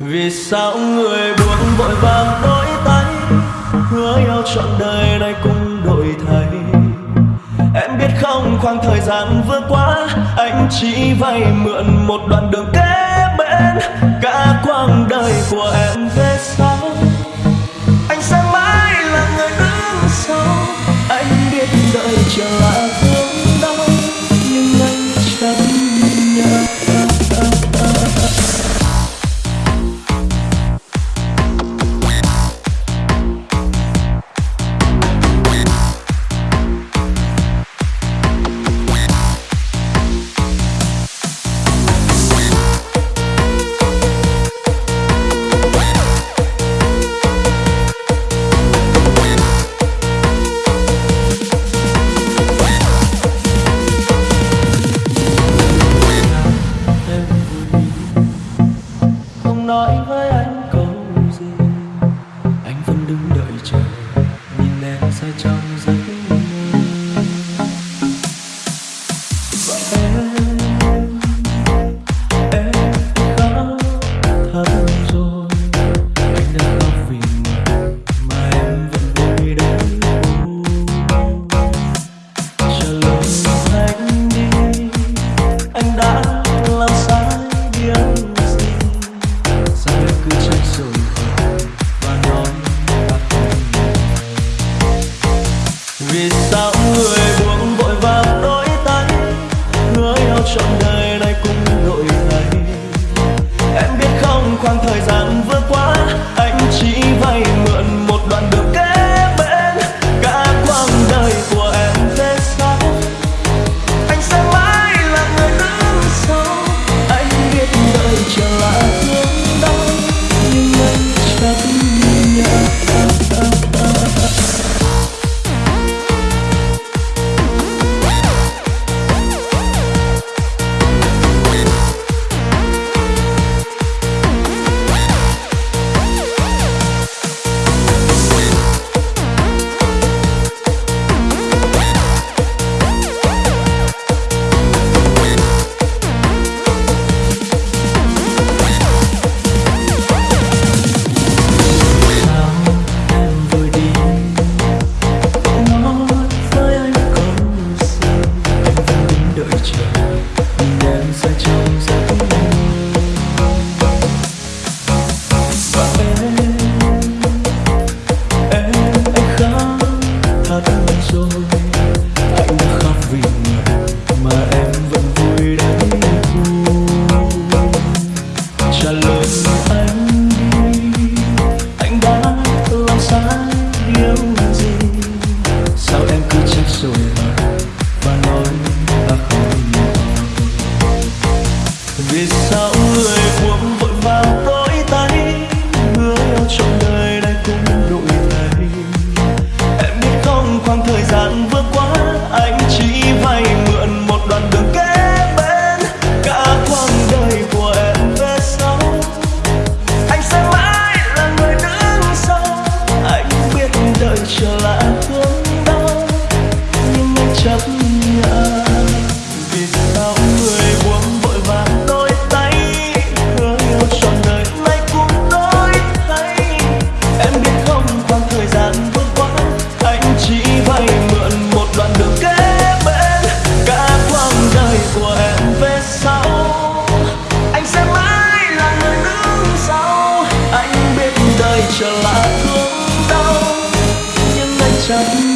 Vì sao người buông vội vàng đôi tay? Hứa nhau trọn đời này cũng đổi thay. Em biết không, khoảng thời gian vừa qua, Anh chỉ vay mượn một đoạn đường kế bên. Cả quãng đời của em về sau. Anh sẽ mãi là người đứng sau. Anh biết đợi chờ don't vì sao người buông vội vàng đôi tay hứa yêu trọn đời 有一 trở lại thương đau nhưng anh chẳng